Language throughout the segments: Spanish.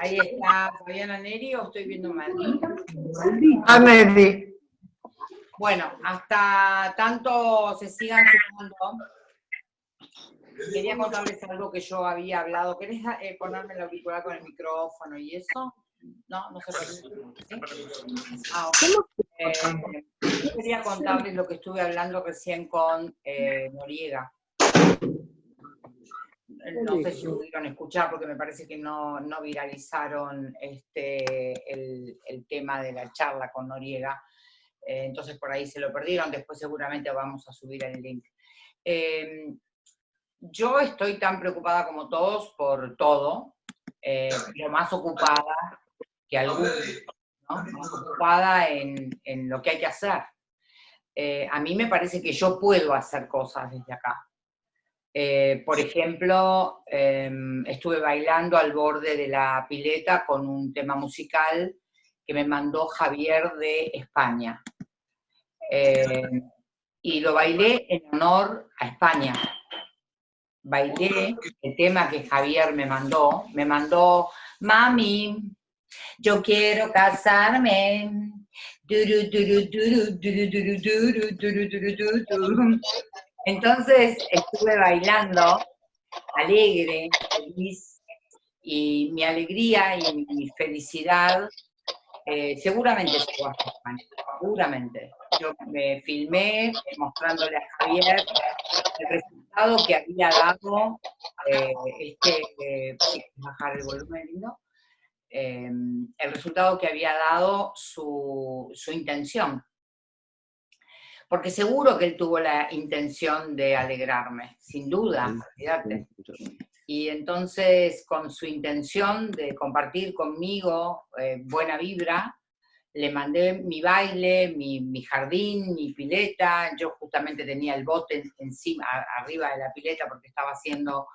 Ahí está Fabiana Neri o estoy viendo mal. A Neri. Bueno, hasta tanto se sigan sumando. Quería contarles algo que yo había hablado. ¿Querés eh, ponerme el auricular con el micrófono y eso? No, no se permite. ¿sí? Ah. Eh, quería contarles lo que estuve hablando recién con eh, Noriega. No sé si pudieron escuchar porque me parece que no, no viralizaron este, el, el tema de la charla con Noriega. Eh, entonces por ahí se lo perdieron, después seguramente vamos a subir el link. Eh, yo estoy tan preocupada como todos por todo, eh, pero más ocupada que algunos, ¿no? más ocupada en, en, lo que hay que hacer. Eh, a mí me parece que yo puedo hacer cosas desde acá. Eh, por ejemplo, eh, estuve bailando al borde de la pileta con un tema musical que me mandó Javier de España. Eh, y lo bailé en honor a España. Bailé el tema que Javier me mandó. Me mandó, mami, yo quiero casarme. Entonces estuve bailando, alegre, feliz, y mi alegría y mi felicidad eh, seguramente llegó hasta España, seguramente. Yo me filmé mostrándole a Javier el resultado que había dado este, bajar el volumen, ¿no? Eh, el resultado que había dado su, su intención. Porque seguro que él tuvo la intención de alegrarme, sin duda, olvídate. Y entonces, con su intención de compartir conmigo eh, buena vibra, le mandé mi baile, mi, mi, jardín, mi pileta. Yo justamente tenía el bote encima, arriba de la pileta, porque estaba haciendo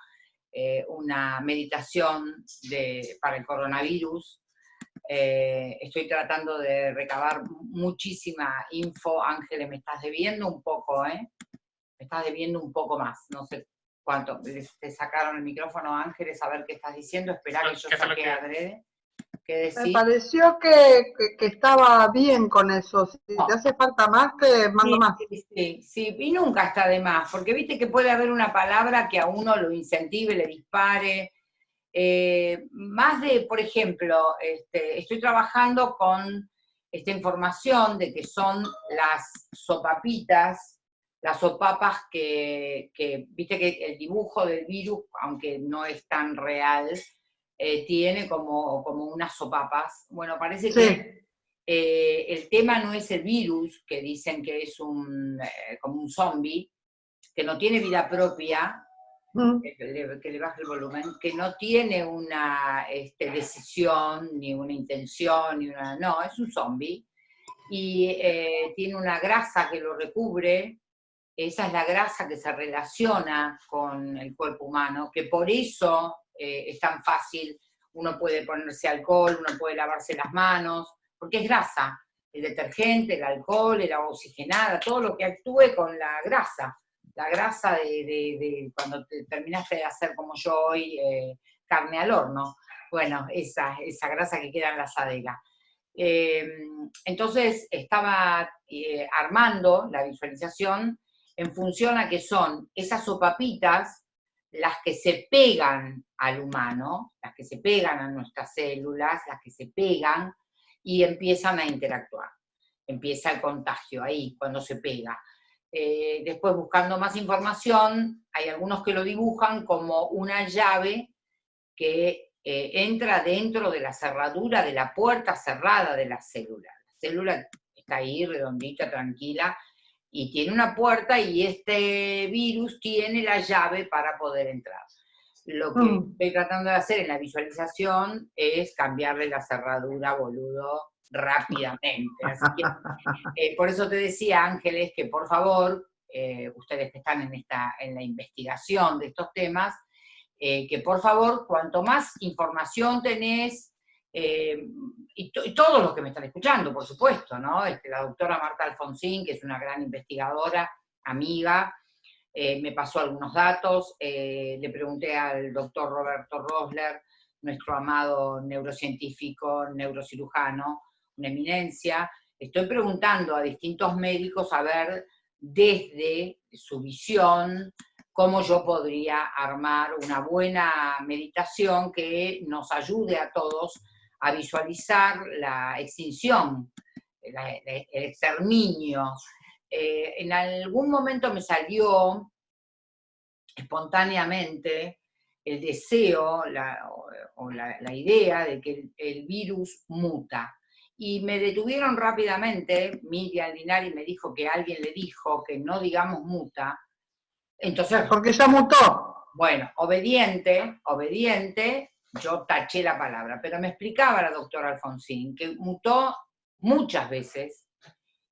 eh, una meditación de, para el coronavirus. Eh, estoy tratando de recabar muchísima info. Ángeles, me estás debiendo un poco, ¿eh? Me estás debiendo un poco más. No sé cuánto. Te sacaron el micrófono, Ángeles, a ver qué estás diciendo. Espera que yo saque que... adrede. Me pareció que, que, que, estaba bien con eso. Si no. te hace falta más, te mando sí, más. Sí, sí, sí, y nunca está de más, porque viste que puede haber una palabra que a uno lo incentive, le dispare. Eh, más de, por ejemplo, este, estoy trabajando con esta información de que son las sopapitas, las sopapas que, que, viste que el dibujo del virus, aunque no es tan real, eh, tiene como, como unas sopapas. Bueno, parece sí. que eh, el tema no es el virus, que dicen que es un, como un zombie, que no tiene vida propia, que, le, que, le, baje el volumen, que no tiene una este, decisión, ni una intención, ni una, no, es un zombie, y eh, tiene una grasa que lo recubre, esa es la grasa que se relaciona con el cuerpo humano, que por eso eh, es tan fácil, uno puede ponerse alcohol, uno puede lavarse las manos, porque es grasa, el detergente, el alcohol, el agua oxigenada, todo lo que actúe con la grasa, la grasa de, cuando te terminaste de hacer como yo hoy, eh, carne al horno, bueno, esa, esa grasa que queda en la asadera. Eh, entonces estaba eh, armando la visualización en función a que son esas sopapitas las que se pegan al humano, las que se pegan a nuestras células, las que se pegan y empiezan a interactuar. Empieza el contagio ahí, cuando se pega. Eh, después, buscando más información, hay algunos que lo dibujan como una llave que eh, entra dentro de la cerradura de la puerta cerrada de la célula. La célula está ahí, redondita, tranquila, y tiene una puerta y este virus tiene la llave para poder entrar. Lo que mm. estoy tratando de hacer en la visualización es cambiarle la cerradura, boludo, rápidamente. Así que, eh, por eso te decía, Ángeles, que por favor, eh, ustedes que están en, esta, en la investigación de estos temas, eh, que por favor, cuanto más información tenés, y, y, todos los que me están escuchando, por supuesto, ¿no? Este, la doctora Marta Alfonsín, que es una gran investigadora, amiga, me pasó algunos datos, le pregunté al doctor Roberto Rosler nuestro amado neurocientífico, neurocirujano, una eminencia. Estoy preguntando a distintos médicos a ver desde su visión cómo yo podría armar una buena meditación que nos ayude a todos a visualizar la extinción, el exterminio. Eh, en algún momento me salió espontáneamente el deseo o, la, idea de que el, virus muta. Y me detuvieron rápidamente, Miriam Linari me dijo que alguien le dijo que no digamos muta. Entonces... Porque ya mutó. Bueno, obediente, obediente, yo taché la palabra, pero me explicaba la doctora Alfonsín que mutó muchas veces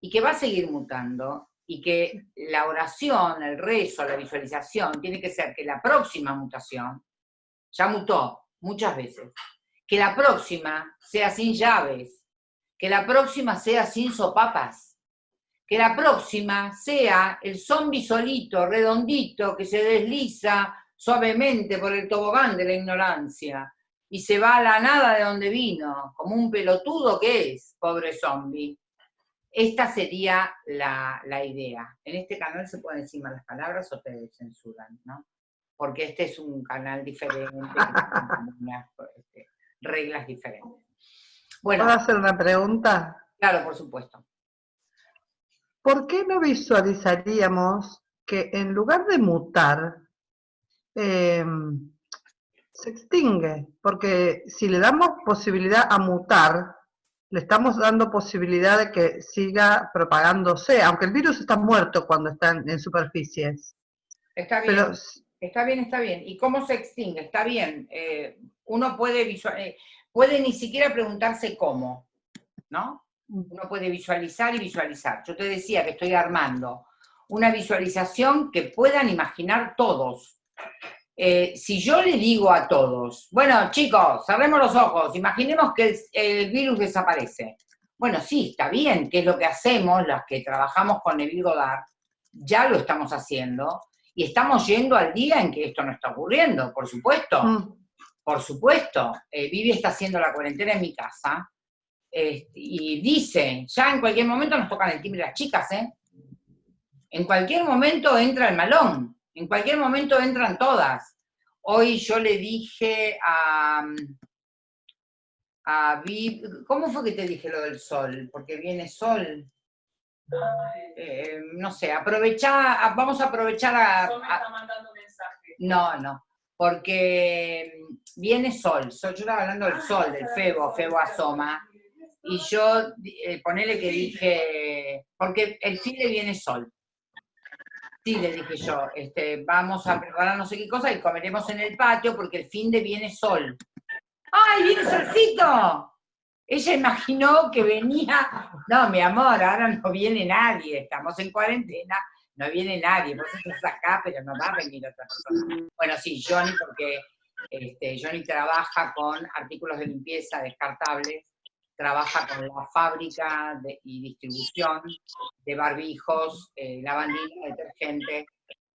y que va a seguir mutando y que la oración, el rezo, la visualización, tiene que ser que la próxima mutación, ya mutó muchas veces, que la próxima sea sin llaves, que la próxima sea sin sopapas, que la próxima sea el zombi solito, redondito, que se desliza suavemente por el tobogán de la ignorancia y se va a la nada de donde vino, como un pelotudo que es, pobre zombi. Esta sería la, idea. En este canal se pueden decir malas palabras o te censuran, ¿no? Porque este es un canal diferente, con este, reglas diferentes. Bueno, ¿Puedo hacer una pregunta? Claro, por supuesto. ¿Por qué no visualizaríamos que en lugar de mutar, em, se extingue? Porque si le damos posibilidad a mutar, le estamos dando posibilidad de que siga propagándose, aunque el virus está muerto cuando está en, superficies. Está bien, está bien, está bien. ¿Y cómo se extingue? Está bien. Eh, uno puede, visual, eh, puede ni siquiera preguntarse cómo, ¿no? Uno puede visualizar y visualizar. Yo te decía que estoy armando una visualización que puedan imaginar todos. Eh, si yo le digo a todos, bueno chicos, cerremos los ojos, imaginemos que el, virus desaparece. Bueno, sí, está bien, que es lo que hacemos, las que trabajamos con Neville Goddard, ya lo estamos haciendo, y estamos yendo al día en que esto no está ocurriendo, por supuesto. Mm. Por supuesto, eh, Vivi está haciendo la cuarentena en mi casa, este, y dice, ya en cualquier momento nos tocan el timbre las chicas, ¿eh? En cualquier momento entra el malón, en cualquier momento entran todas. Hoy yo le dije a, a ¿cómo fue que te dije lo del sol? Porque viene sol. Eh, no sé, aprovechar, vamos a aprovechar a... No, no, porque viene sol, yo estaba hablando del sol, del febo, febo asoma, y yo, eh, ponele que dije, porque el fin de viene sol, Sí, le dije yo, este, vamos a preparar no sé qué cosa y comeremos en el patio porque el fin de viene sol. ¡Ay, viene solcito! Ella imaginó que venía, no, mi amor, ahora no viene nadie, estamos en cuarentena, no viene nadie, vos estás acá, pero no va a venir otra persona. Bueno, sí, Johnny, porque este, Johnny trabaja con artículos de limpieza descartables, trabaja con la fábrica y distribución de barbijos, eh, lavandina, detergente,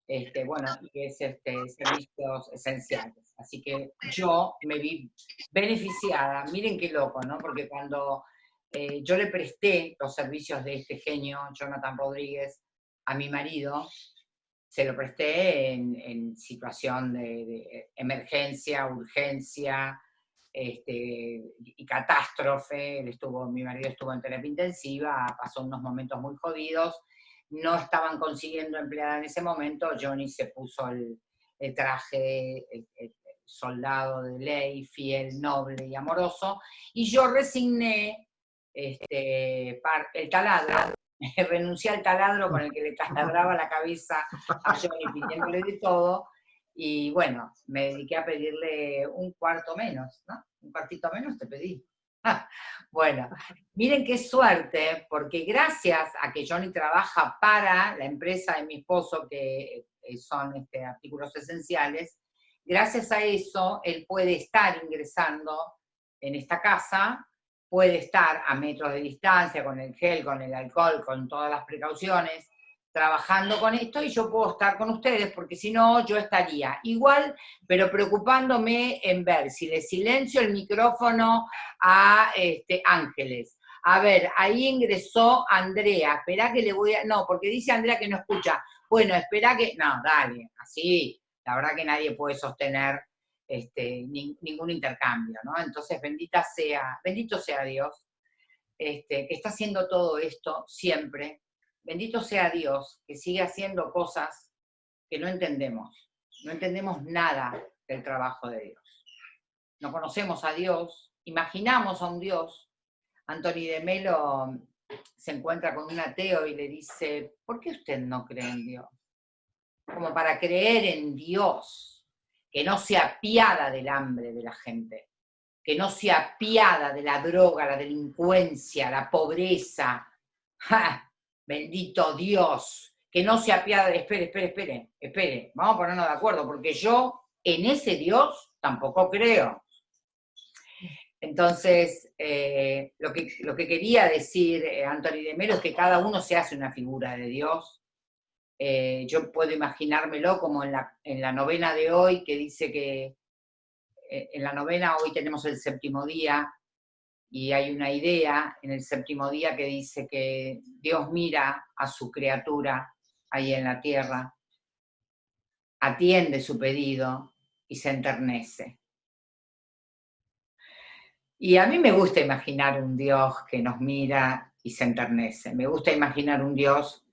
este, bueno, y es este, servicios esenciales. Así que yo me vi beneficiada, miren qué loco, ¿no? Porque cuando eh, yo le presté los servicios de este genio, Jonathan Rodríguez, a mi marido, se lo presté en, situación de emergencia, urgencia, este, y catástrofe, estuvo, mi marido estuvo en terapia intensiva, pasó unos momentos muy jodidos, no estaban consiguiendo empleada en ese momento, Johnny se puso el, traje soldado de ley, fiel, noble y amoroso, y yo resigné este, el taladro, renuncié al taladro con el que le taladraba la cabeza a Johnny pidiéndole de todo, y bueno, me dediqué a pedirle un cuarto menos, ¿no? Un cuartito menos te pedí. bueno, miren qué suerte, porque gracias a que Johnny trabaja para la empresa de mi esposo, que son este, artículos esenciales, gracias a eso él puede estar ingresando en esta casa, puede estar a metros de distancia con el gel, con el alcohol, con todas las precauciones, trabajando con esto y yo puedo estar con ustedes, porque si no, yo estaría igual, pero preocupándome en ver si le silencio el micrófono a este, Ángeles. A ver, ahí ingresó Andrea, espera que le voy a... No, porque dice Andrea que no escucha. Bueno, espera que... No, dale, así, la verdad que nadie puede sostener este, ningún intercambio, ¿no? Entonces, bendita sea, bendito sea Dios, este, que está haciendo todo esto siempre, Bendito sea Dios que sigue haciendo cosas que no entendemos. No entendemos nada del trabajo de Dios. No conocemos a Dios, imaginamos a un Dios. Anthony de Melo se encuentra con un ateo y le dice, ¿por qué usted no cree en Dios? Como para creer en Dios, que no se apiada del hambre de la gente, que no se apiada de la droga, la delincuencia, la pobreza. bendito Dios, que no se apiada, espere, espere, espere, espere, vamos a ponernos de acuerdo, porque yo en ese Dios tampoco creo. Entonces, eh, lo, que, lo que quería decir eh, Anthony de Melo es que cada uno se hace una figura de Dios. Eh, yo puedo imaginármelo como en la, en la novena de hoy, que dice que en la novena hoy tenemos el séptimo día, y hay una idea en el séptimo día que dice que Dios mira a su criatura ahí en la tierra, atiende su pedido y se enternece. Y a mí me gusta imaginar un Dios que nos mira y se enternece. Me gusta imaginar un Dios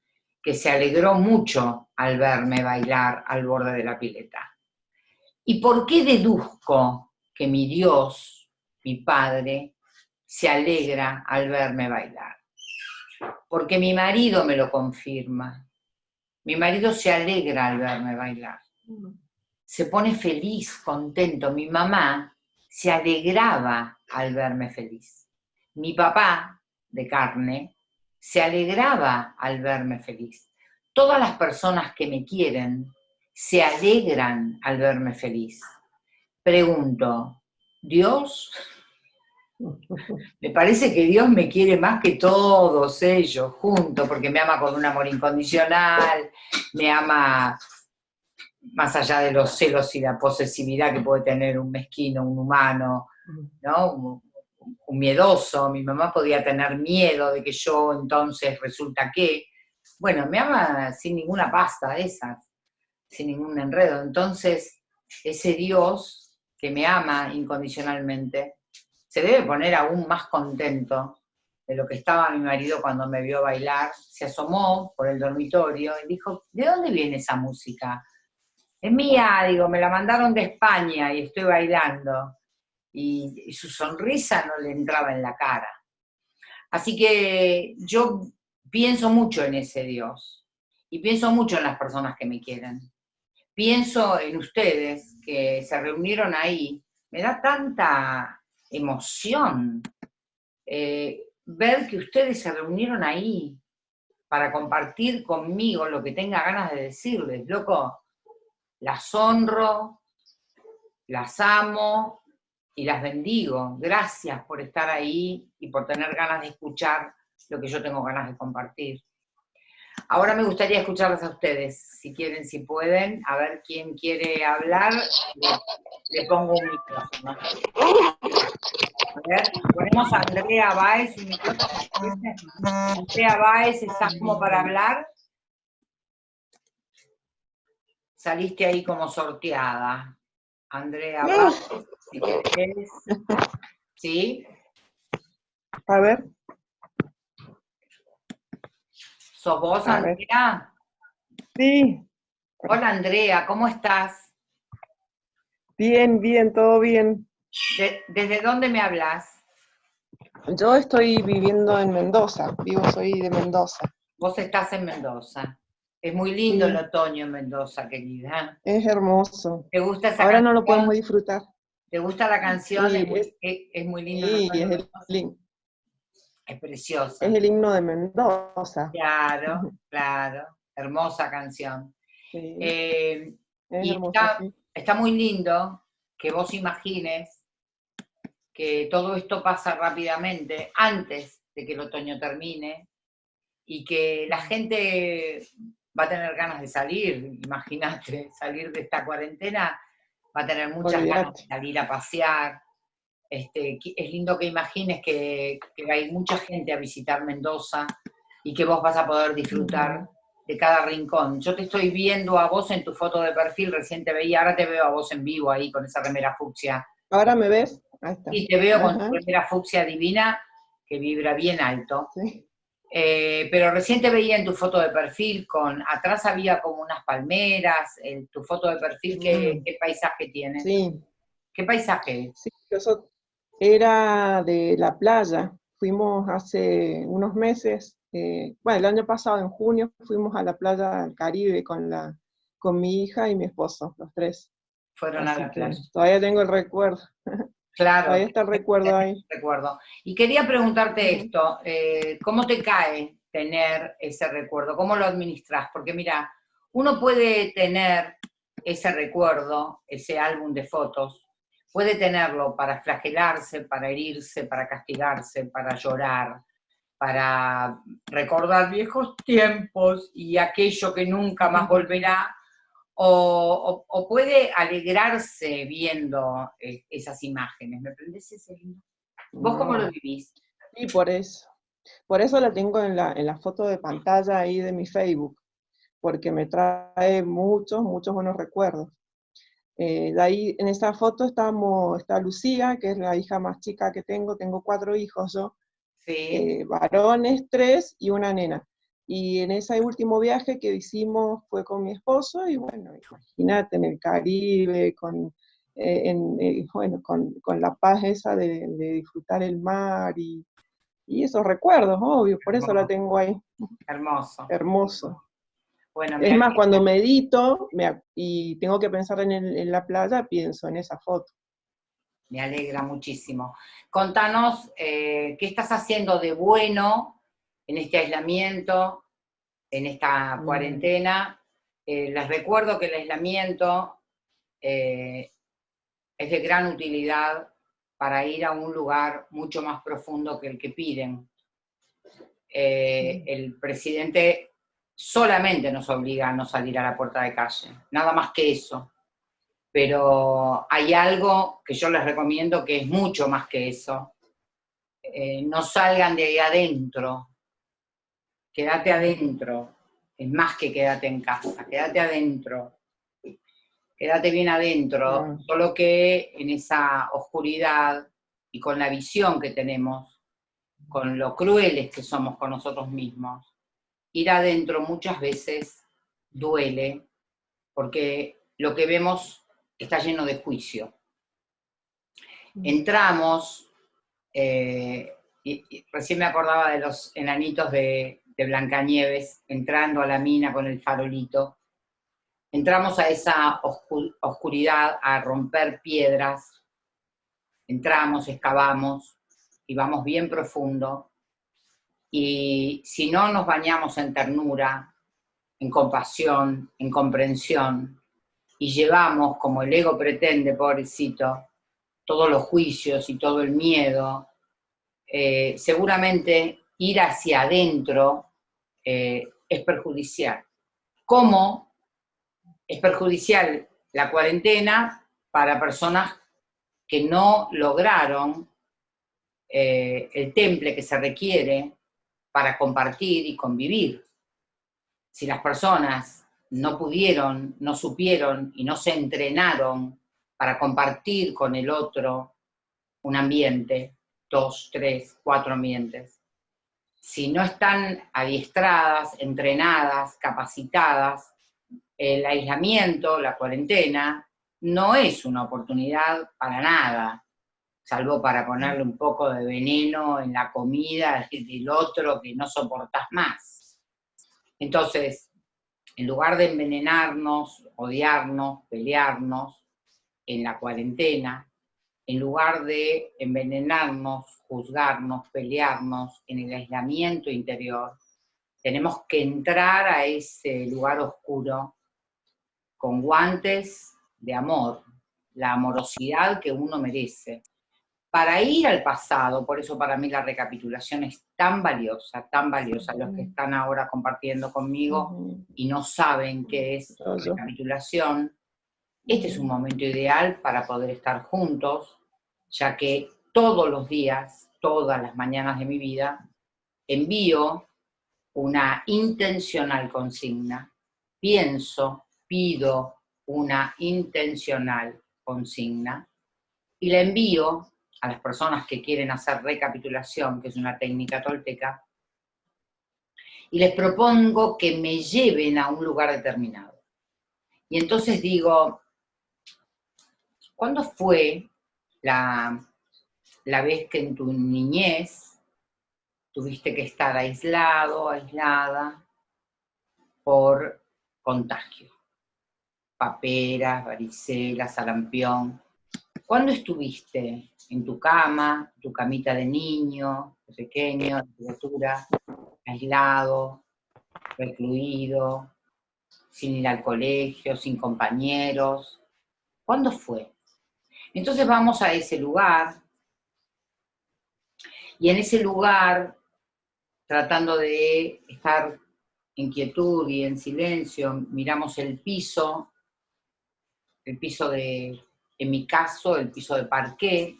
que se alegró mucho al verme bailar al borde de la pileta. ¿Y por qué deduzco que mi Dios, mi Padre, se alegra al verme bailar. Porque mi marido me lo confirma. Mi marido se alegra al verme bailar. Se pone feliz, contento. Mi mamá se alegraba al verme feliz. Mi papá, de carne, se alegraba al verme feliz. Todas las personas que me quieren se alegran al verme feliz. Pregunto, ¿Dios me parece que Dios me quiere más que todos ellos juntos, porque me ama con un amor incondicional, me ama más allá de los celos y la posesividad que puede tener un mezquino, un humano, ¿no? Un, miedoso. Mi mamá podía tener miedo de que yo entonces resulta que. Bueno, me ama sin ninguna pasta esas, sin ningún enredo. Entonces, ese Dios que me ama incondicionalmente, se debe poner aún más contento de lo que estaba mi marido cuando me vio bailar, se asomó por el dormitorio y dijo, ¿de dónde viene esa música? Es mía, digo, me la mandaron de España y estoy bailando. Y, su sonrisa no le entraba en la cara. Así que yo pienso mucho en ese Dios y pienso mucho en las personas que me quieren. Pienso en ustedes que se reunieron ahí. Me da tanta emoción eh, ver que ustedes se reunieron ahí para compartir conmigo lo que tenga ganas de decirles. Loco, las honro, las amo y las bendigo. Gracias por estar ahí y por tener ganas de escuchar lo que yo tengo ganas de compartir. Ahora me gustaría escucharles a ustedes, si quieren, si pueden. A ver quién quiere hablar. Le, pongo un micrófono. A ver, ponemos a Andrea Baez micrófono. Andrea Baez, ¿estás como para hablar? Saliste ahí como sorteada. Andrea si querés. ¿Sí? A ver. ¿Sos vos, Andrea? Sí. Hola, Andrea, ¿cómo estás? Bien, bien, todo bien. ¿Desde dónde me hablas? Yo estoy viviendo en Mendoza, vivo, soy de Mendoza. Vos estás en Mendoza. Es muy lindo el otoño en Mendoza, querida. Es hermoso. ¿Te gusta esa Ahora no lo podemos disfrutar. ¿Te gusta la canción? es, muy, lindo. Sí, es el, es preciosa. Es el himno de Mendoza. Claro, claro. Hermosa canción. Eh, y está, muy lindo que vos imagines que todo esto pasa rápidamente antes de que el otoño termine, y que la gente va a tener ganas de salir, imagínate, salir de esta cuarentena, va a tener muchas ganas de salir a pasear. Este, es lindo que imagines que, que va a ir mucha gente a visitar Mendoza y que vos vas a poder disfrutar de cada rincón. Yo te estoy viendo a vos en tu foto de perfil, recién te veía, ahora te veo a vos en vivo ahí con esa remera fucsia. ¿Ahora me ves? Ahí está. Y te veo con tu remera fucsia divina que vibra bien alto. Eh, pero recién te veía en tu foto de perfil con, atrás había como unas palmeras, en tu foto de perfil, ¿qué, paisaje tiene? Sí. ¿Qué paisaje? Sí, eso era de la playa. Fuimos hace unos meses eh, bueno, el año pasado, en junio, fuimos a la playa del Caribe con, la, con mi hija y mi esposo, los tres. Fueron a la playa. Todavía tengo el recuerdo. Claro. Todavía está el recuerdo ahí. Recuerdo. Y quería preguntarte esto, eh, ¿cómo te cae tener ese recuerdo? ¿Cómo lo administras? Porque mira, uno puede tener ese recuerdo, ese álbum de fotos, puede tenerlo para flagelarse, para herirse, para castigarse, para llorar, para recordar viejos tiempos y aquello que nunca más volverá, o, puede alegrarse viendo eh, esas imágenes. ¿Me aprendes ese? ¿Vos cómo lo vivís? Y por eso. Por eso la tengo en la, en la foto de pantalla ahí de mi Facebook, porque me trae muchos, muchos buenos recuerdos. Eh, de ahí, en esa foto estamos, está Lucía, que es la hija más chica que tengo, tengo cuatro hijos yo, eh, varones, tres y una nena. Y en ese último viaje que hicimos fue con mi esposo, y bueno, imagínate, en el Caribe, con, eh, eh, bueno, con, la paz esa de, disfrutar el mar y, esos recuerdos, obvio, por eso la tengo ahí. Hermoso. Hermoso. Bueno, es más, cuando medito y tengo que pensar en, en la playa, pienso en esa foto me alegra muchísimo. Contanos eh, qué estás haciendo de bueno en este aislamiento, en esta mm. cuarentena. Eh, les recuerdo que el aislamiento eh, es de gran utilidad para ir a un lugar mucho más profundo que el que piden. Mm. el presidente solamente nos obliga a no salir a la puerta de calle, nada más que eso pero hay algo que yo les recomiendo que es mucho más que eso. Eh, no salgan de ahí adentro, quédate adentro, es más que quédate en casa, quédate adentro, quédate bien adentro, solo que en esa oscuridad y con la visión que tenemos, con lo crueles que somos con nosotros mismos, ir adentro muchas veces duele, porque lo que vemos está lleno de juicio. Mm. Entramos, eh, y, recién me acordaba de los enanitos de, de Blancanieves, entrando a la mina con el farolito. Entramos a esa oscuridad, a romper piedras, entramos, excavamos, y vamos bien profundo, y si no nos bañamos en ternura, en compasión, en comprensión, y llevamos, como el ego pretende, pobrecito, todos los juicios y todo el miedo, eh, seguramente ir hacia adentro eh, es perjudicial. ¿Cómo es perjudicial la cuarentena para personas que no lograron eh, el temple que se requiere para compartir y convivir? Si las personas no pudieron, no supieron y no se entrenaron para compartir con el otro un ambiente, dos, tres, cuatro ambientes. Si no están adiestradas, entrenadas, capacitadas, el aislamiento, la cuarentena, no es una oportunidad para nada, salvo para ponerle un poco de veneno en la comida del otro que no soportas más. Entonces, en lugar de envenenarnos, odiarnos, pelearnos en la cuarentena, en lugar de envenenarnos, juzgarnos, pelearnos en el aislamiento interior, tenemos que entrar a ese lugar oscuro con guantes de amor, la amorosidad que uno merece, para ir al pasado, por eso para mí la recapitulación es tan valiosa, tan valiosa, los que están ahora compartiendo conmigo y no saben qué es recapitulación, este es un momento ideal para poder estar juntos, ya que todos los días, todas las mañanas de mi vida, envío una intencional consigna, pienso, pido una intencional consigna, y la envío a las personas que quieren hacer recapitulación, que es una técnica tolteca, y les propongo que me lleven a un lugar determinado. Y entonces digo, ¿cuándo fue la, la vez que en tu niñez tuviste que estar aislado, aislada, por contagio? Paperas, varicela, sarampión. ¿Cuándo estuviste en tu cama, tu camita de niño, de pequeño, de criatura, aislado, recluido, sin ir al colegio, sin compañeros? ¿Cuándo fue? Entonces vamos a ese lugar, y en ese lugar, tratando de estar en quietud y en silencio, miramos el piso, el piso de, en mi caso, el piso de parqué,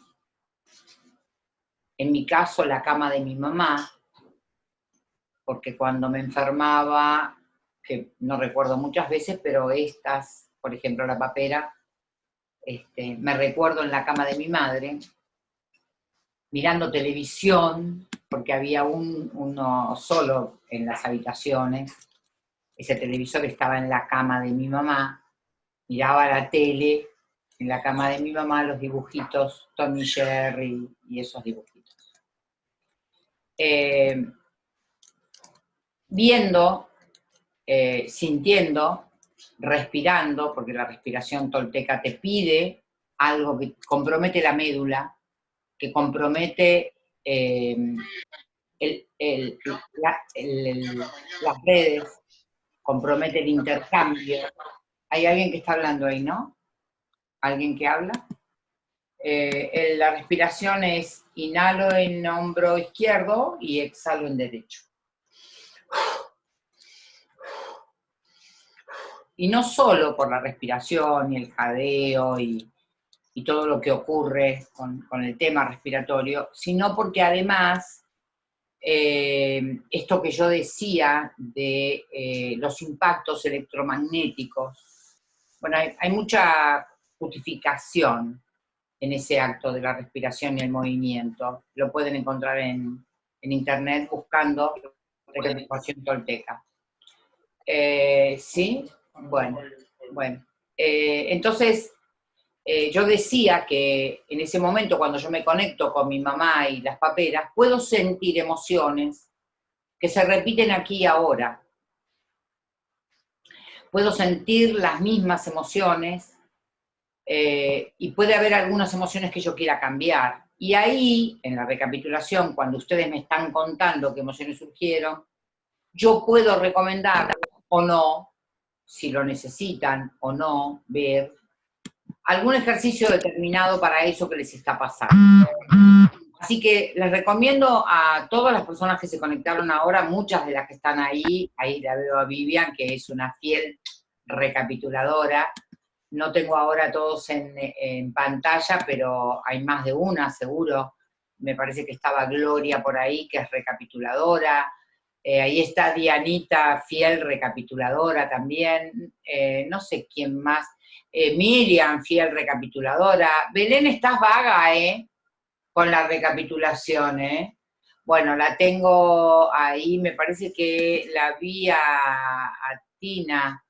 en mi caso, la cama de mi mamá, porque cuando me enfermaba, que no recuerdo muchas veces, pero estas, por ejemplo, la papera, este, me recuerdo en la cama de mi madre, mirando televisión, porque había un, uno solo en las habitaciones, ese televisor estaba en la cama de mi mamá, miraba la tele, en la cama de mi mamá los dibujitos, Tommy Jerry y esos dibujitos. Eh, viendo, eh, sintiendo, respirando, porque la respiración tolteca te pide algo que compromete la médula, que compromete eh, las redes, compromete el intercambio. Hay alguien que está hablando ahí, ¿no? ¿Alguien que habla? la respiración es Inhalo en hombro izquierdo y exhalo en derecho. Y no solo por la respiración y el jadeo y, todo lo que ocurre con, el tema respiratorio, sino porque además eh, esto que yo decía de eh, los impactos electromagnéticos, bueno, hay mucha justificación en ese acto de la respiración y el movimiento. Lo pueden encontrar en, internet buscando respiración tolteca. Eh, ¿Sí? Bueno, bueno. Eh, entonces, eh, yo decía que en ese momento, cuando yo me conecto con mi mamá y las paperas, puedo sentir emociones que se repiten aquí y ahora. Puedo sentir las mismas emociones eh, y puede haber algunas emociones que yo quiera cambiar. Y ahí, en la recapitulación, cuando ustedes me están contando qué emociones surgieron, yo puedo recomendar o no, si lo necesitan o no, ver algún ejercicio determinado para eso que les está pasando. Así que les recomiendo a todas las personas que se conectaron ahora, muchas de las que están ahí, ahí la veo a Vivian, que es una fiel recapituladora, no tengo ahora todos en, pantalla, pero hay más de una, seguro. Me parece que estaba Gloria por ahí, que es recapituladora. Eh, ahí está Dianita, fiel recapituladora también. Eh, no sé quién más. Eh, Miriam, fiel recapituladora. Belén, estás vaga, ¿eh? Con la recapitulación, ¿eh? Bueno, la tengo ahí, me parece que la vi a Tina.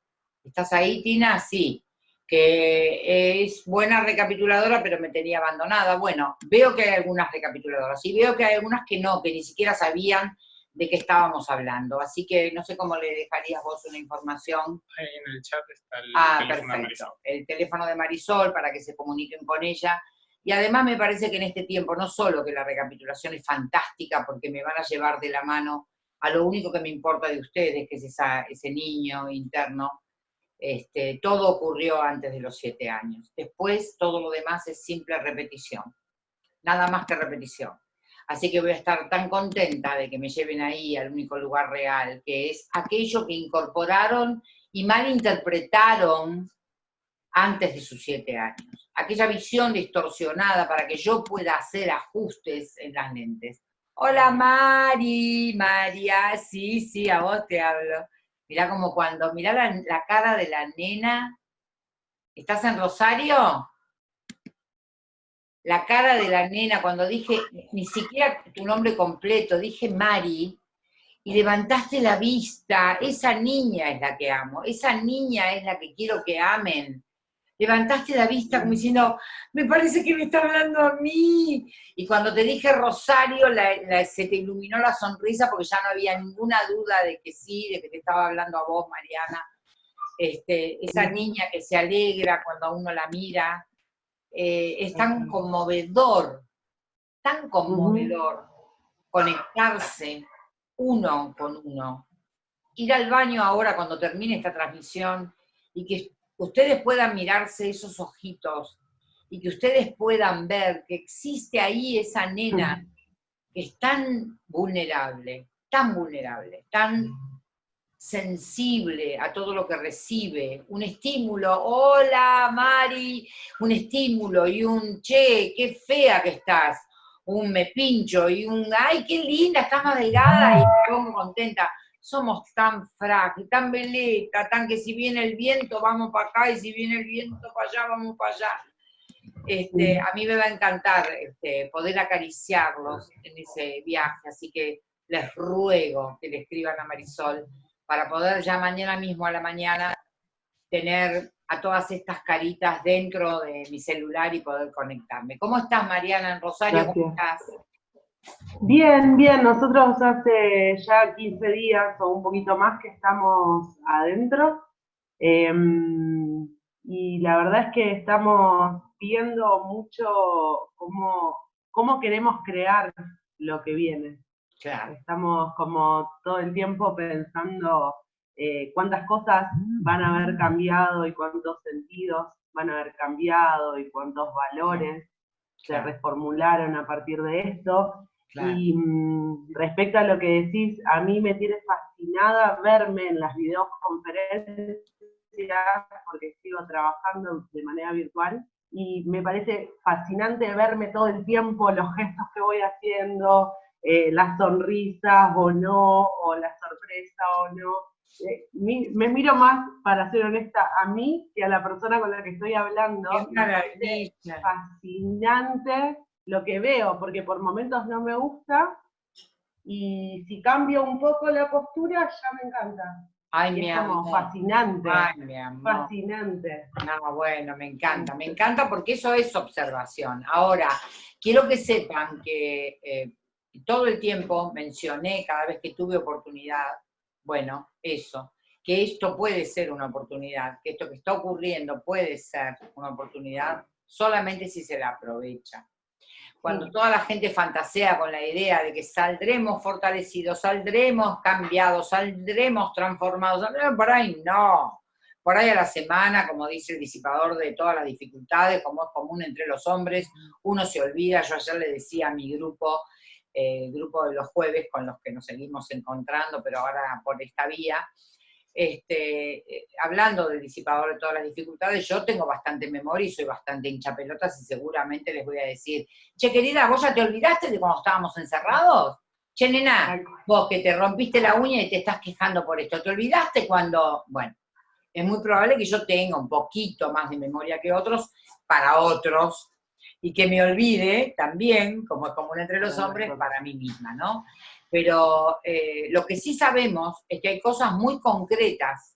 ¿Estás ahí, Tina? Sí que es buena recapituladora, pero me tenía abandonada. Bueno, veo que hay algunas recapituladoras, y veo que hay algunas que no, que ni siquiera sabían de qué estábamos hablando. Así que no sé cómo le dejarías vos una información. Ahí en el chat está el ah, teléfono de Marisol. El teléfono de Marisol para que se comuniquen con ella. Y además me parece que en este tiempo, no solo que la recapitulación es fantástica, porque me van a llevar de la mano a lo único que me importa de ustedes, que es ese niño interno, este, todo ocurrió antes de los siete años. Después, todo lo demás es simple repetición. nada más que repetición. Así que voy a estar tan contenta de que me lleven ahí al único lugar real, que es aquello que incorporaron y malinterpretaron antes de sus siete años. Aquella visión distorsionada para que yo pueda hacer ajustes en las lentes. Hola Mari, María, sí, sí, a vos te hablo. Mirá como cuando, mirá la, la cara de la nena. ¿Estás en Rosario? La cara de la nena cuando dije, ni siquiera tu nombre completo, dije Mari, y levantaste la vista, esa niña es la que amo, esa niña es la que quiero que amen. Levantaste la vista como diciendo, me parece que me está hablando a mí. Y cuando te dije Rosario, se te iluminó la sonrisa porque ya no había ninguna duda de que sí, de que te estaba hablando a vos, Mariana. Este, esa niña que se alegra cuando a uno la mira, eh, es tan conmovedor, tan conmovedor conectarse uno con uno. Ir al baño ahora cuando termine esta transmisión y que ustedes puedan mirarse esos ojitos y que ustedes puedan ver que existe ahí esa nena que es tan vulnerable, tan vulnerable, tan sensible a todo lo que recibe, un estímulo, hola Mari, un estímulo y un che, qué fea que estás, un me pincho y un ay, qué linda, estás más delgada y me pongo contenta. Somos tan frágiles, tan veleta, tan que si viene el viento vamos para acá y si viene el viento para allá vamos para allá. Este, a mí me va a encantar este, poder acariciarlos en ese viaje, así que les ruego que le escriban a Marisol para poder ya mañana mismo a la mañana tener a todas estas caritas dentro de mi celular y poder conectarme. ¿Cómo estás, Mariana, en Rosario? ¿Cómo estás? Bien, bien. Nosotros hace ya 15 días o un poquito más que estamos adentro. Em, y la verdad es que estamos viendo mucho cómo, cómo queremos crear lo que viene. Estamos como todo el tiempo pensando eh, cuántas cosas van a haber cambiado y cuántos sentidos van a haber cambiado y cuántos valores se reformularon a partir de esto. Y mm, respecto a lo que decís, a mí me tiene fascinada verme en las videoconferencias porque sigo trabajando de manera virtual y me parece fascinante verme todo el tiempo los gestos que voy haciendo, eh, las sonrisas o no, o la sorpresa o no. Eh, me miro más, para ser honesta, a mí que a la persona con la que estoy hablando. Es fascinante lo que veo, porque por momentos no me gusta, y si cambio un poco la postura, ya me encanta. Ay, mi es como fascinante. Ay, mi amor. Fascinante. No, bueno, me encanta, me encanta porque eso es observación. Ahora, quiero que sepan que eh, todo el tiempo mencioné cada vez que tuve oportunidad, bueno, eso, que esto puede ser una oportunidad, que esto que está ocurriendo puede ser una oportunidad solamente si se la aprovecha. Cuando toda la gente fantasea con la idea de que saldremos fortalecidos, saldremos cambiados, saldremos transformados, por ahí no. Por ahí a la semana, como dice el disipador de todas las dificultades, como es común entre los hombres, uno se olvida, yo ayer le decía a mi grupo, el grupo de los jueves con los que nos seguimos encontrando, pero ahora por esta vía, este, eh, hablando del disipador de todas las dificultades, yo tengo bastante memoria y soy bastante hincha pelotas y seguramente les voy a decir, che querida, ¿vos ya te olvidaste de cuando estábamos encerrados? Che nena, vos que te rompiste la uña y te estás quejando por esto, ¿te olvidaste cuando...? Bueno, es muy probable que yo tenga un poquito más de memoria que otros, para otros, y que me olvide también, como es común entre los hombres, para mí misma, ¿no? Pero eh, lo que sí sabemos es que hay cosas muy concretas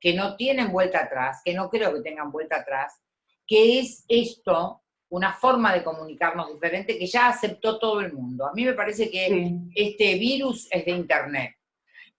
que no tienen vuelta atrás, que no creo que tengan vuelta atrás, que es esto, una forma de comunicarnos diferente que ya aceptó todo el mundo. A mí me parece que este virus es de Internet.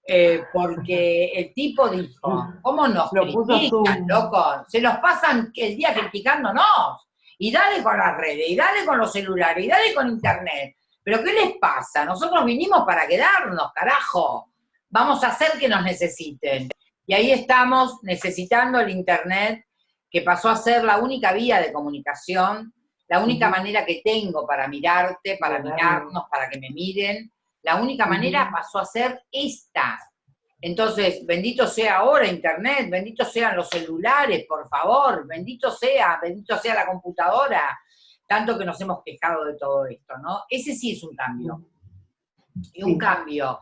Eh, porque el tipo dijo, ¿cómo nos critican, loco? Se nos pasan el día criticándonos y dale con las redes, y dale con los celulares, y dale con internet. Pero ¿qué les pasa? Nosotros vinimos para quedarnos, carajo. Vamos a hacer que nos necesiten. Y ahí estamos necesitando el internet, que pasó a ser la única vía de comunicación, la única manera que tengo para mirarte, para mirarnos, para que me miren, la única manera pasó a ser esta. Entonces, bendito sea ahora Internet, bendito sean los celulares, por favor, bendito sea, bendito sea la computadora, tanto que nos hemos quejado de todo esto, ¿no? Ese sí es un cambio. Y un cambio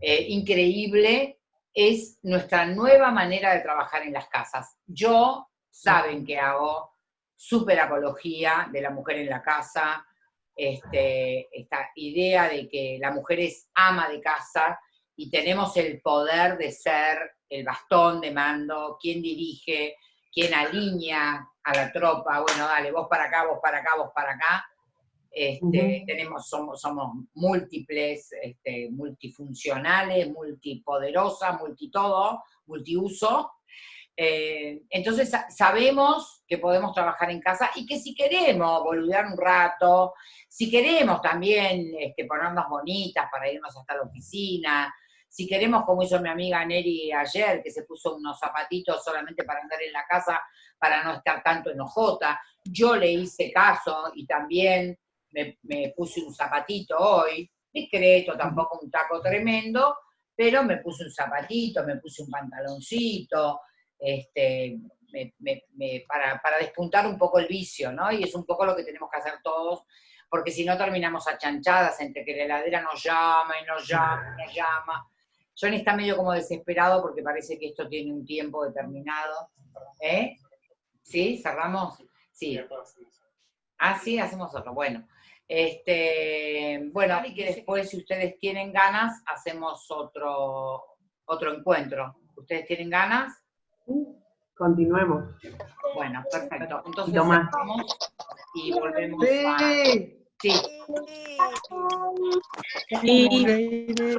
eh, increíble es nuestra nueva manera de trabajar en las casas. Yo, saben que hago super apología de la mujer en la casa, este, esta idea de que la mujer es ama de casa y tenemos el poder de ser el bastón de mando, quien dirige, quien alinea a la tropa, bueno, dale, vos para acá, vos para acá, vos para acá. Este, tenemos, somos, somos múltiples, este, multifuncionales, multipoderosas, multitodo, multiuso, eh, entonces sabemos que podemos trabajar en casa y que si queremos boludear un rato, si queremos también este, ponernos bonitas para irnos hasta la oficina, si queremos, como hizo mi amiga Neri ayer, que se puso unos zapatitos solamente para andar en la casa, para no estar tanto enojota, yo le hice caso y también me, me puse un zapatito hoy, discreto, tampoco un taco tremendo, pero me puse un zapatito, me puse un pantaloncito, este, para, despuntar un poco el vicio, ¿no? Y es un poco lo que tenemos que hacer todos, porque si no terminamos achanchadas entre que la heladera nos llama y nos llama y nos llama. Johnny está medio como desesperado porque parece que esto tiene un tiempo determinado. ¿Eh? ¿Sí? ¿Cerramos? Sí. Ah, sí, hacemos otro. Bueno. Este, bueno, y que después, si ustedes tienen ganas, hacemos otro, otro encuentro. ¿Ustedes tienen ganas? Continuemos. Bueno, perfecto. Entonces vamos y volvemos a... Sí.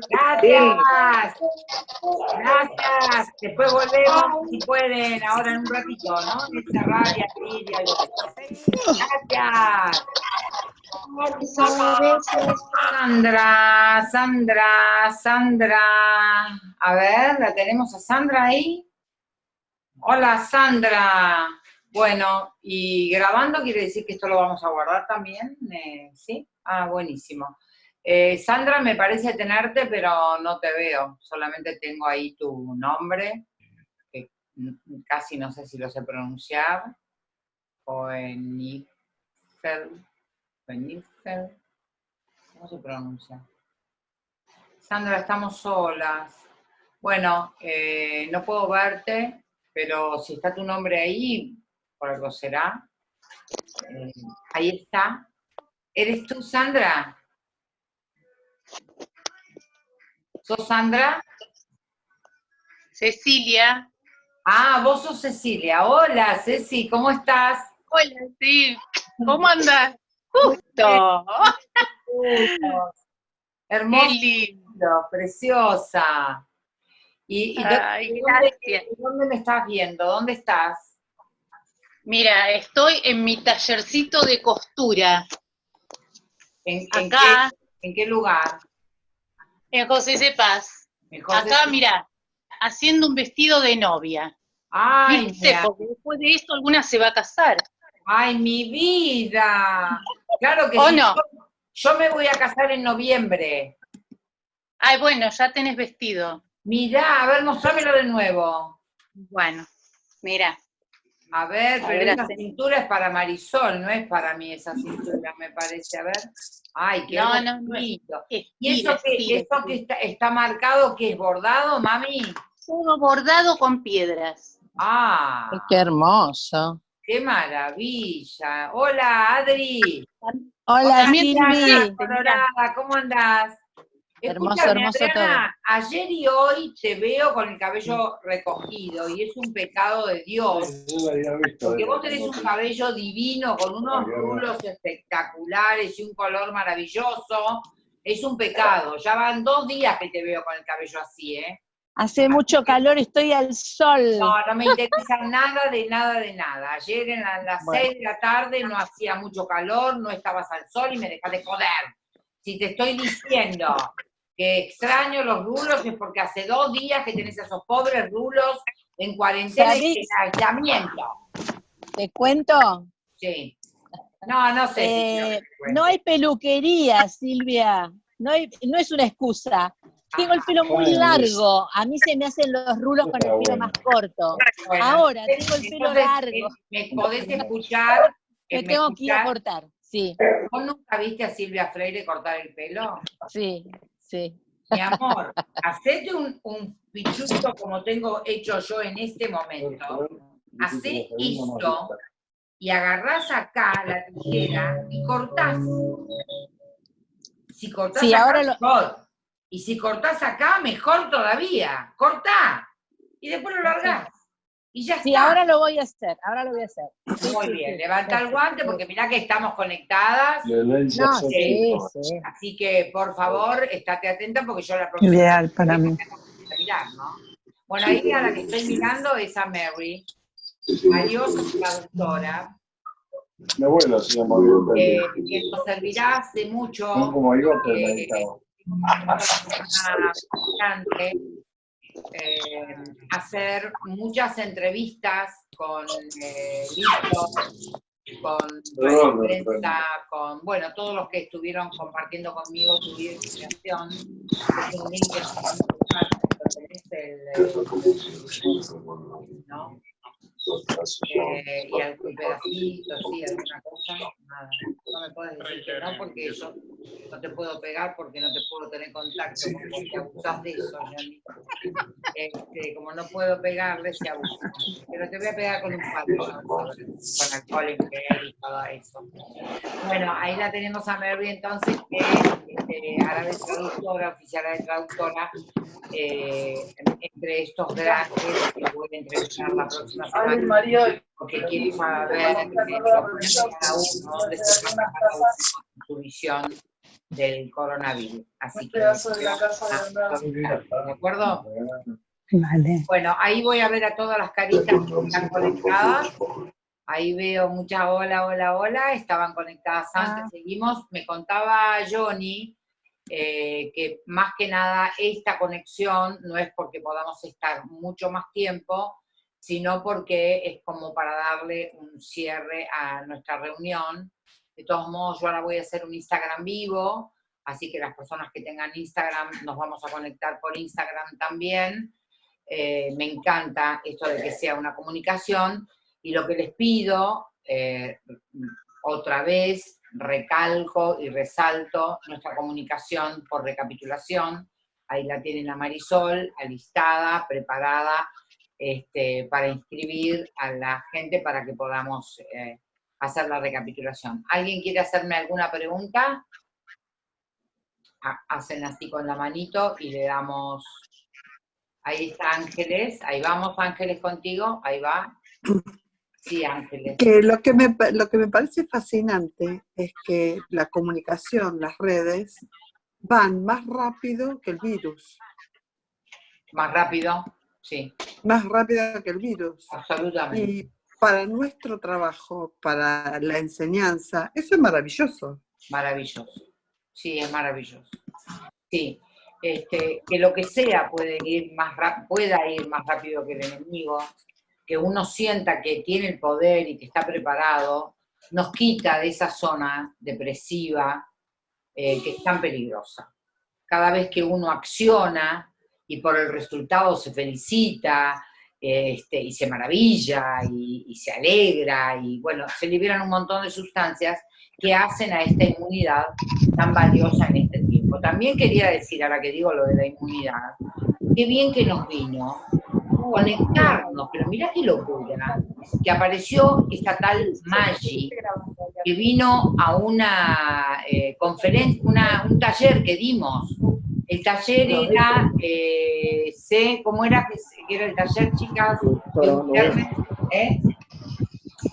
Gracias. Gracias. Después volvemos si pueden, ahora en un ratito, ¿no? Gracias. Sandra, Sandra, Sandra. A ver, ¿la tenemos a Sandra ahí? Hola Sandra. Bueno, y grabando quiere decir que esto lo vamos a guardar también, eh, ¿sí? Ah, buenísimo. Eh, Sandra, me parece tenerte, pero no te veo. Solamente tengo ahí tu nombre, que casi no sé si lo sé pronunciar. Oenifel. Oenifel. ¿Cómo se pronuncia? Sandra, estamos solas. Bueno, eh, no puedo verte, pero si está tu nombre ahí, por algo será. Eh, ahí está. ¿Eres tú, Sandra? ¿Sos Sandra? Cecilia. Ah, vos sos Cecilia. Hola, Ceci, ¿cómo estás? Hola, sí. ¿Cómo andas? Justo. Hermoso, preciosa. ¿Y, dónde, me estás viendo? ¿Dónde estás? Mira, estoy en mi tallercito de costura. ¿En, Acá, qué, ¿en qué lugar? En José C. Paz. Acá, mira, haciendo un vestido de novia. Ay, Porque después de esto alguna se va a casar. Ay, mi vida. Claro que ¿O no? Yo me voy a casar en noviembre. Ay, bueno, ya tenés vestido. Mirá, a ver, mostrámelo de nuevo. Bueno, mira. A ver, pero esa cintura es para Marisol, no es para mí esa cintura, me parece. A ver. Ay, qué bonito. ¿Y eso, que, está, marcado, que es bordado, mami? Todo bordado con piedras. Ah. Qué hermoso. Qué maravilla. Hola, Adri. Hola, Silvi. ¿cómo andás? Hermoso, hermoso todo. Ayer y hoy te veo con el cabello recogido y es un pecado de Dios. Porque vos tenés un cabello divino con unos rulos espectaculares y un color maravilloso. Es un pecado. Ya van dos días que te veo con el cabello así, ¿eh? Hace mucho calor, estoy al sol. No, no me interesa nada de nada de nada. Ayer en las seis de la tarde no hacía mucho calor, no estabas al sol y me dejaste joder. Si te estoy diciendo que extraño los rulos es porque hace dos días que tenés a esos pobres rulos en cuarentena y en aislamiento. ¿Te cuento? Sí. No, no sé. Eh, no hay peluquería, Silvia. No, hay, no es una excusa. Tengo el pelo muy Ay, largo. A mí se me hacen los rulos con el pelo más corto. Bueno, Ahora tengo el pelo entonces, largo. eh, Me podés escuchar. Me eh, tengo que ir a cortar. Sí, ¿Vos nunca viste a Silvia Freire cortar el pelo? sí, sí. Mi amor, hacete un, un pichuto como tengo hecho yo en este momento. Hacé esto y agarrás acá la tijera y cortás. Si cortás Sí, acá, ahora lo- mejor. Y si cortás acá, mejor todavía. Cortá. Y después lo largás. Y ya Sí, está. ahora lo voy a hacer, ahora lo voy a hacer. Sí, Muy sí, bien, sí. levanta el guante porque mirá que estamos conectadas. No, sí, sí. Así que, por favor, estate atenta porque yo la próxima Ideal para mí. a mirar, ¿no? Bueno, ahí a la que estoy mirando es a Mary, valiosa traductora, Mi abuelo se llama eh, que nos servirá hace mucho No como yo, pero eh, una eh, hacer muchas entrevistas con eh, libros, con Perdón, prensa, perdón. con, bueno, todos los que estuvieron compartiendo conmigo y inspiración. Es un link que tenés el, ¿no? Eh, y algún pedacito, sí, alguna cosa, nada. No me puedes decir que no, porque yo no te puedo pegar porque no te puedo tener contacto, porque te abusas de eso. Este, como no puedo pegarle, se abusa. Pero te voy a pegar con un palo, ¿no? con alcohol en gel y todo eso. Bueno, ahí la tenemos a Mary entonces, que este, árabe traductora, oficial de traductora, eh, entre estos grandes que voy a entrevistar la próxima semana porque quiero saber cada uno en su visión del coronavirus. Así que, ah, ¿de acuerdo? Vale. Bueno, ahí voy a ver a todas las caritas que están conectadas. Ahí veo muchas hola, hola, hola. Estaban conectadas antes, seguimos. Me contaba Johnny eh, que más que nada esta conexión no es porque podamos estar mucho más tiempo, sino porque es como para darle un cierre a nuestra reunión. De todos modos, yo ahora voy a hacer un Instagram vivo, así que las personas que tengan Instagram nos vamos a conectar por Instagram también. Eh, me encanta esto de que sea una comunicación y lo que les pido, eh, otra vez, recalco y resalto nuestra comunicación por recapitulación. Ahí la tienen a Marisol, alistada, preparada este, para inscribir a la gente para que podamos eh, hacer la recapitulación. ¿Alguien quiere hacerme alguna pregunta? Ha- Hacen así con la manito y le damos... Ahí está Ángeles, ahí vamos Ángeles contigo, ahí va. Sí, Ángeles. Que lo que, me, lo que me parece fascinante es que la comunicación, las redes, van más rápido que el virus, Más rápido, sí, más rápido que el virus. absolutamente. Y para nuestro trabajo, para la enseñanza, eso es maravilloso. Maravilloso. Sí, es maravilloso. Sí. Este, que lo que sea puede ir más pueda ir más rápido que el enemigo, que uno sienta que tiene el poder y que está preparado, nos quita de esa zona depresiva eh, que es tan peligrosa. Cada vez que uno acciona y por el resultado se felicita este, y se maravilla y, y se alegra y bueno, se liberan un montón de sustancias que hacen a esta inmunidad tan valiosa en este tiempo. También quería decir, ahora que digo lo de la inmunidad, qué bien que nos vino conectarnos, pero mirá qué locura, que apareció esta tal Maggi, que vino a una conferencia, una, un taller que dimos. El taller era, eh, sé, ¿cómo era que, era el taller, chicas? ¿eh?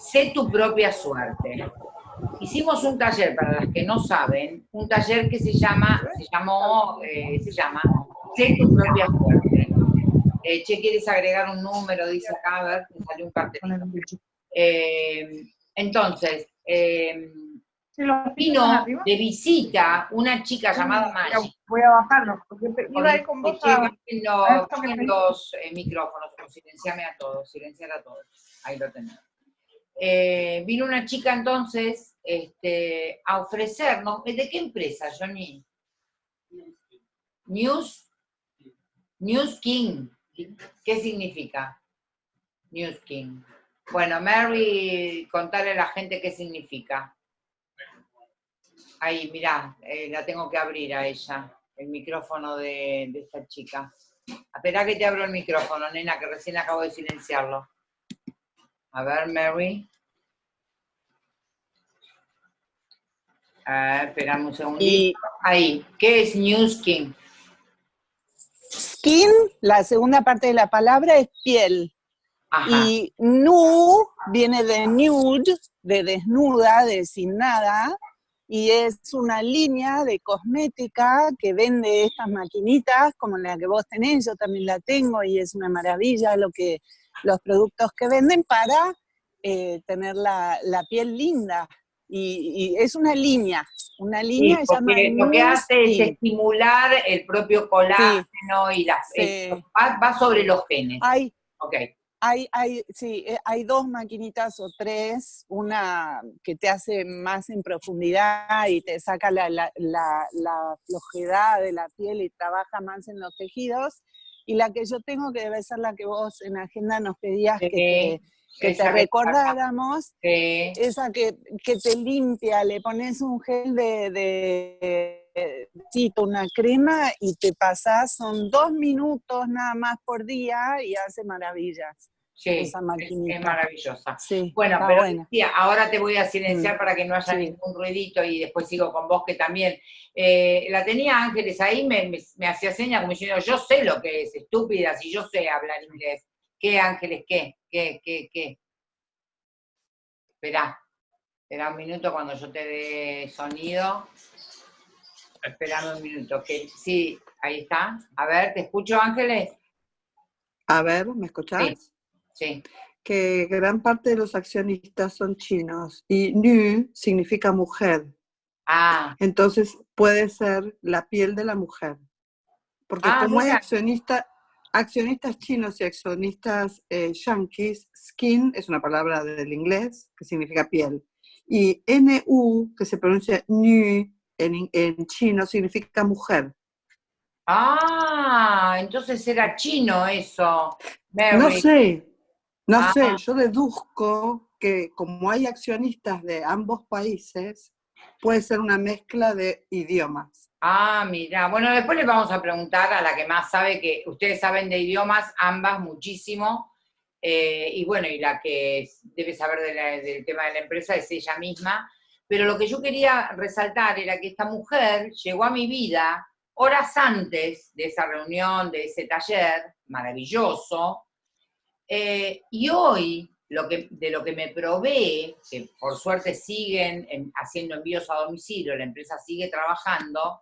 Sé tu propia suerte. Hicimos un taller, para las que no saben, un taller que se llama, se llamó, eh, se llama Sé tu propia suerte. Eh, che, ¿quieres agregar un número? Dice acá, a ver, me salió un cartelito. Eh, entonces, eh, vino de visita una chica llamada Maggi. Voy a bajarlos, porque iba a ir con vos a... los, los, eh, micrófonos, silenciame a todos, silenciar a todos. Ahí lo tenemos. Eh, vino una chica entonces este, a ofrecernos, ¿de qué empresa, Johnny? News, News King. ¿Qué significa? News King. Bueno, Mary, contarle a la gente qué significa. Ahí, mirá, eh, la tengo que abrir a ella, el micrófono de, de esta chica. Espera que te abro el micrófono, nena, que recién acabo de silenciarlo. A ver, Mary. Ah, esperame un segundito. Ahí, ¿qué es New Skin? Skin, la segunda parte de la palabra es piel. Y nu viene de nude, de desnuda, de sin nada, y es una línea de cosmética que vende estas maquinitas como la que vos tenés, yo también la tengo y es una maravilla lo que, los productos que venden para eh, tener la, piel linda. Y, es una línea, una línea sí, lo que hace es estimular el propio colágeno y la, va, sobre los genes. Hay, okay. Hay, hay, sí, eh, hay dos maquinitas o tres, una que te hace más en profundidad y te saca la, la, la, flojedad de la piel y trabaja más en los tejidos, y la que yo tengo, que debe ser la que vos en agenda nos pedías que, que te recordáramos, esa que, que, te limpia, le pones un gel de, de una crema y te pasas, son dos minutos nada más por día y hace maravillas. Sí, esa es, maravillosa. bueno, pero ahora te voy a silenciar mm, para que no haya ningún ruidito y después sigo con vos que también. Eh, la tenía Ángeles ahí, me, me, hacía señas como diciendo, yo sé lo que es, estúpida, si yo sé hablar inglés. ¿Qué Ángeles? ¿Qué? ¿Qué? ¿Qué? ¿Qué? Esperá, espera un minuto cuando yo te dé sonido. Esperame un minuto, que sí, ahí está. A ver, ¿te escucho Ángeles? A ver, ¿me escuchás? Sí. Que gran parte de los accionistas son chinos y nu significa mujer. Ah. Entonces puede ser la piel de la mujer. Porque ah, como hay accionista, accionistas chinos y accionistas eh, yankees, skin es una palabra del inglés que significa piel. Y NU, que se pronuncia nu en, en chino, significa mujer. Ah, entonces era chino eso. No sé, no ah. sé, yo deduzco que como hay accionistas de ambos países, puede ser una mezcla de idiomas. Ah, mira, bueno, después les vamos a preguntar a la que más sabe, que ustedes saben de idiomas, ambas muchísimo, eh, y bueno, y la que debe saber del tema de la empresa es ella misma, pero lo que yo quería resaltar era que esta mujer llegó a mi vida horas antes de esa reunión, de ese taller maravilloso, eh, y hoy, lo que, de lo que me provee, que por suerte siguen haciendo envíos a domicilio, la empresa sigue trabajando,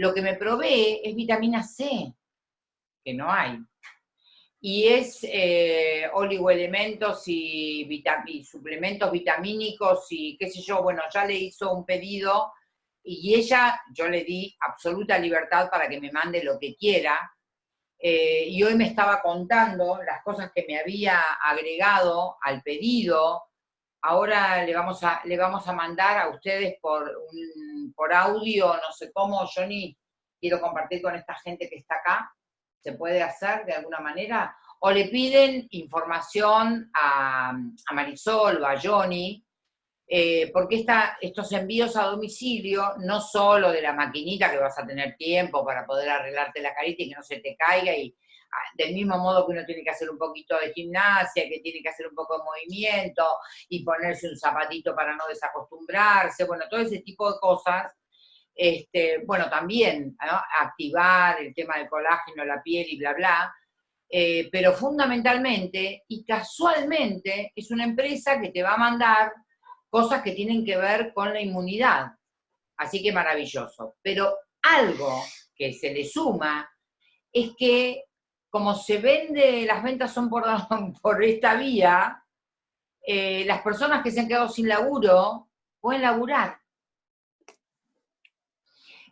lo que me provee es vitamina C, que no hay. Y es eh, oligoelementos y, suplementos vitamínicos y qué sé yo, bueno, ya le hizo un pedido y ella, yo le di absoluta libertad para que me mande lo que quiera, eh, y hoy me estaba contando las cosas que me había agregado al pedido. Ahora le vamos a, le vamos a mandar a ustedes por, por audio, no sé cómo, Johnny, quiero compartir con esta gente que está acá. ¿Se puede hacer de alguna manera? O le piden información a, a Marisol o a Johnny, eh, porque estos envíos a domicilio, no solo de la maquinita que vas a tener tiempo para poder arreglarte la carita y que no se te caiga, y del mismo modo que uno tiene que hacer un poquito de gimnasia, que tiene que hacer un poco de movimiento y ponerse un zapatito para no desacostumbrarse, bueno, todo ese tipo de cosas, este, bueno, también activar el tema del colágeno, la piel y bla, bla, eh, pero fundamentalmente y casualmente es una empresa que te va a mandar cosas que tienen que ver con la inmunidad. Así que maravilloso. Pero algo que se le suma es que como se vende, las ventas son por, esta vía, eh, las personas que se han quedado sin laburo pueden laburar.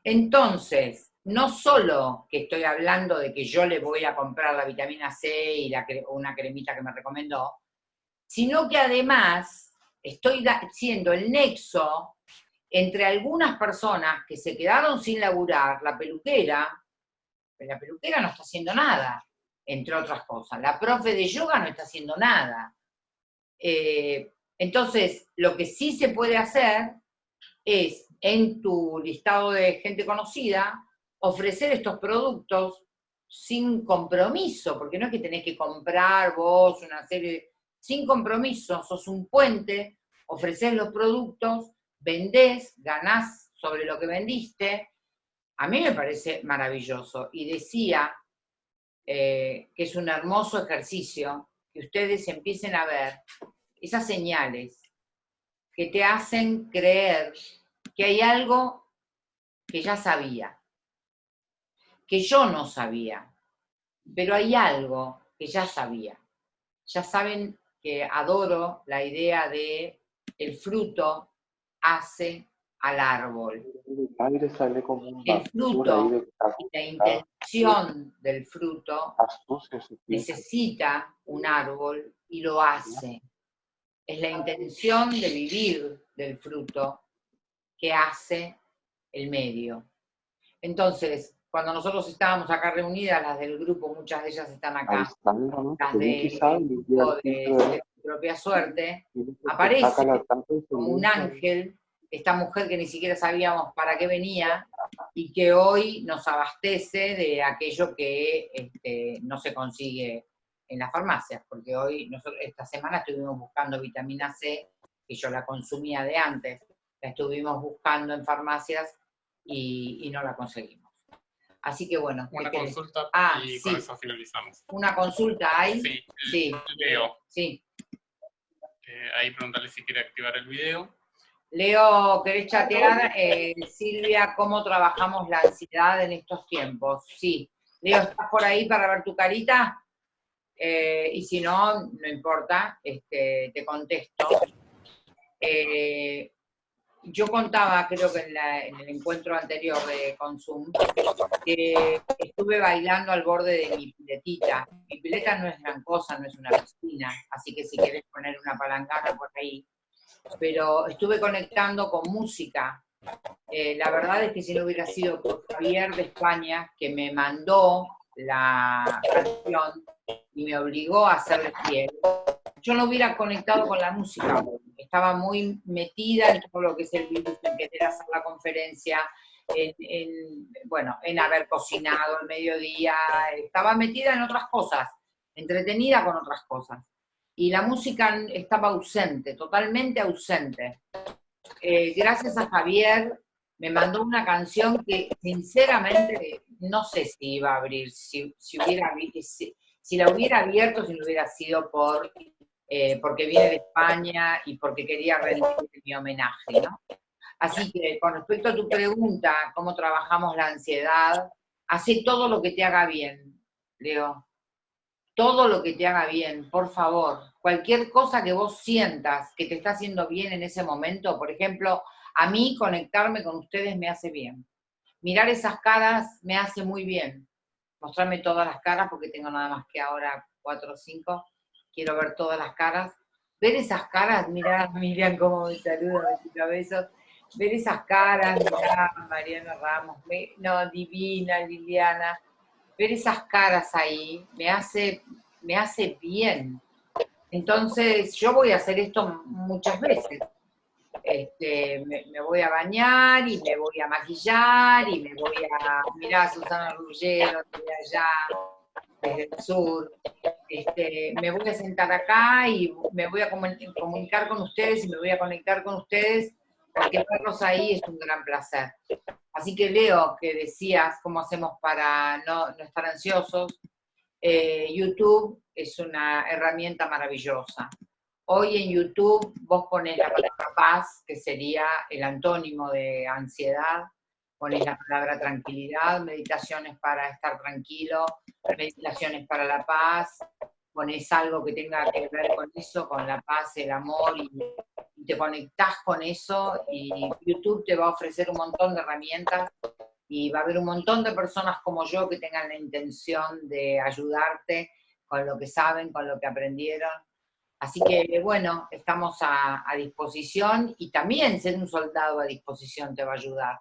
Entonces, no solo que estoy hablando de que yo le voy a comprar la vitamina C y una cremita que me recomendó, sino que además estoy siendo el nexo entre algunas personas que se quedaron sin laburar, la peluquera, la peluquera no está haciendo nada, entre otras cosas. La profe de yoga no está haciendo nada. Eh, entonces, lo que sí se puede hacer es, en tu listado de gente conocida, ofrecer estos productos sin compromiso, porque no es que tenés que comprar vos una serie, sin compromiso, sos un puente, ofreces los productos, vendés, ganás sobre lo que vendiste, a mí me parece maravilloso. Y decía eh, que es un hermoso ejercicio que ustedes empiecen a ver esas señales que te hacen creer que hay algo que ya sabía, que yo no sabía, pero hay algo que ya sabía. Ya saben que adoro la idea de el fruto hace al árbol. El fruto y la intención del fruto necesita un árbol y lo hace. Es la intención de vivir del fruto que hace el medio. Entonces, cuando nosotros estábamos acá reunidas, las del grupo, muchas de ellas están acá, las de, de, propia suerte, aparece como un ángel, esta mujer que ni siquiera sabíamos para qué venía, y que hoy nos abastece de aquello que este, no se consigue en las farmacias, porque hoy, nosotros, esta semana estuvimos buscando vitamina C, que yo la consumía de antes, la estuvimos buscando en farmacias y, no la conseguimos. Así que bueno. Una consulta ah, y con eso finalizamos. ¿Una consulta hay? Sí, sí. Leo. Sí. Eh, ahí preguntarle si quiere activar el video. Leo, ¿querés chatear? Eh, Silvia, ¿cómo trabajamos la ansiedad en estos tiempos? Sí. Leo, ¿estás por ahí para ver tu carita? Eh, y si no, no importa, este, te contesto. Eh, yo contaba, creo que en, el encuentro anterior de Consum, que estuve bailando al borde de mi piletita. Mi pileta no es gran cosa, no es una piscina, así que si quieres poner una palangana por ahí. Pero estuve conectando con música. Eh, la verdad es que si no hubiera sido por Javier de España, que me mandó la canción y me obligó a hacerle fiel, yo no hubiera conectado con la música. Estaba muy metida en todo lo que es el virus, en querer hacer la conferencia, en, bueno, en haber cocinado el mediodía, estaba metida en otras cosas, entretenida con otras cosas. Y la música estaba ausente, totalmente ausente. Eh, gracias a Javier me mandó una canción que sinceramente no sé si iba a abrir, si, hubiera, si, si la hubiera abierto, si no hubiera sido por, eh, porque viene de España y porque quería rendir mi homenaje, ¿no? Así que con respecto a tu pregunta, cómo trabajamos la ansiedad, hace todo lo que te haga bien, Leo. Todo lo que te haga bien, por favor. Cualquier cosa que vos sientas que te está haciendo bien en ese momento, por ejemplo, a mí conectarme con ustedes me hace bien. Mirar esas caras me hace muy bien. Mostrarme todas las caras, porque tengo nada más que ahora cuatro o cinco. Quiero ver todas las caras. Ver esas caras, mirá, Miriam cómo me saluda, me cabeza. Ver esas caras, mirá, Mariana Ramos, no, divina, Liliana. Ver esas caras ahí me hace, me hace bien. Entonces, yo voy a hacer esto muchas veces este, me, voy a bañar y me voy a maquillar y me voy a mirar a Susana Ruggiero de allá, desde el sur. Este, me voy a sentar acá y me voy a comunicar con ustedes y me voy a conectar con ustedes porque verlos ahí es un gran placer. Así que Leo, que decías cómo hacemos para no, estar ansiosos, eh, YouTube es una herramienta maravillosa. Hoy en YouTube vos pones la palabra paz, que sería el antónimo de ansiedad, pones la palabra tranquilidad, meditaciones para estar tranquilo, meditaciones para la paz, pones algo que tenga que ver con eso, con la paz, el amor, y, te conectás con eso, y YouTube te va a ofrecer un montón de herramientas, y va a haber un montón de personas como yo que tengan la intención de ayudarte con lo que saben, con lo que aprendieron, Así que, bueno, estamos a, disposición y también ser un soldado a disposición te va a ayudar.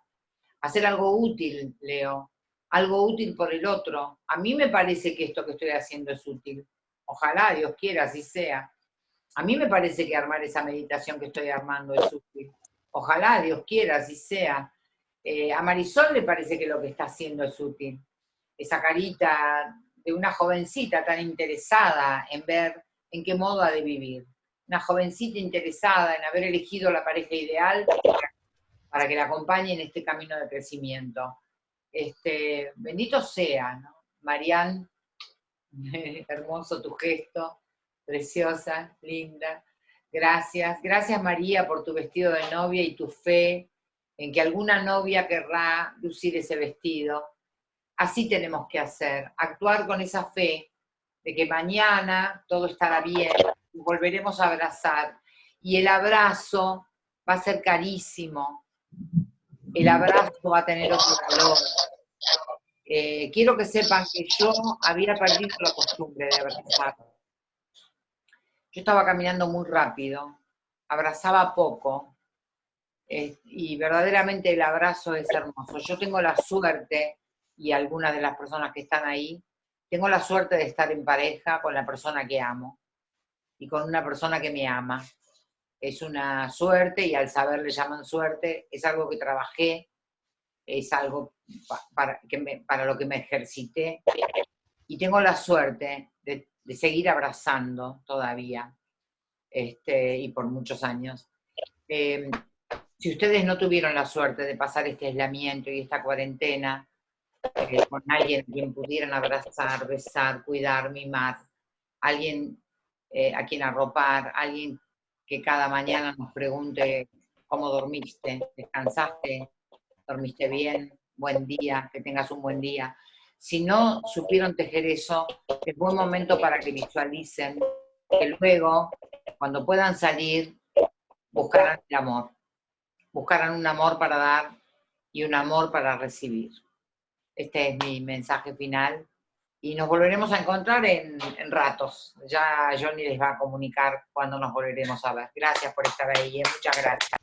Hacer algo útil, Leo, algo útil por el otro. A mí me parece que esto que estoy haciendo es útil. Ojalá, Dios quiera, así sea. A mí me parece que armar esa meditación que estoy armando es útil. Ojalá, Dios quiera, así sea. Eh, a Marisol le parece que lo que está haciendo es útil. Esa carita de una jovencita tan interesada en ver en qué modo ha de vivir. Una jovencita interesada en haber elegido la pareja ideal para que la acompañe en este camino de crecimiento. Este, bendito sea, ¿no? Marian, hermoso tu gesto, preciosa, linda. Gracias. Gracias María por tu vestido de novia y tu fe en que alguna novia querrá lucir ese vestido. Así tenemos que hacer, actuar con esa fe de que mañana todo estará bien, volveremos a abrazar. Y el abrazo va a ser carísimo, el abrazo va a tener otro valor. Eh, quiero que sepan que yo había perdido la costumbre de abrazar. Yo estaba caminando muy rápido, abrazaba poco, eh, y verdaderamente el abrazo es hermoso. Yo tengo la suerte, y algunas de las personas que están ahí, tengo la suerte de estar en pareja con la persona que amo y con una persona que me ama. Es una suerte y al saber le llaman suerte, es algo que trabajé, es algo para, que para lo que me ejercité y tengo la suerte de, seguir abrazando todavía este, y por muchos años. Em, si ustedes no tuvieron la suerte de pasar este aislamiento y esta cuarentena, eh, con alguien a quien pudieran abrazar, besar, cuidar, mimar, alguien eh, a quien arropar, alguien que cada mañana nos pregunte cómo dormiste, descansaste, dormiste bien, buen día, que tengas un buen día. Si no supieron tejer eso, es buen momento para que visualicen que luego, cuando puedan salir, buscarán el amor. Buscarán un amor para dar y un amor para recibir. Este es mi mensaje final. Y nos volveremos a encontrar en, ratos. Ya Johnny les va a comunicar cuando nos volveremos a ver. Gracias por estar ahí, ¿eh? muchas gracias.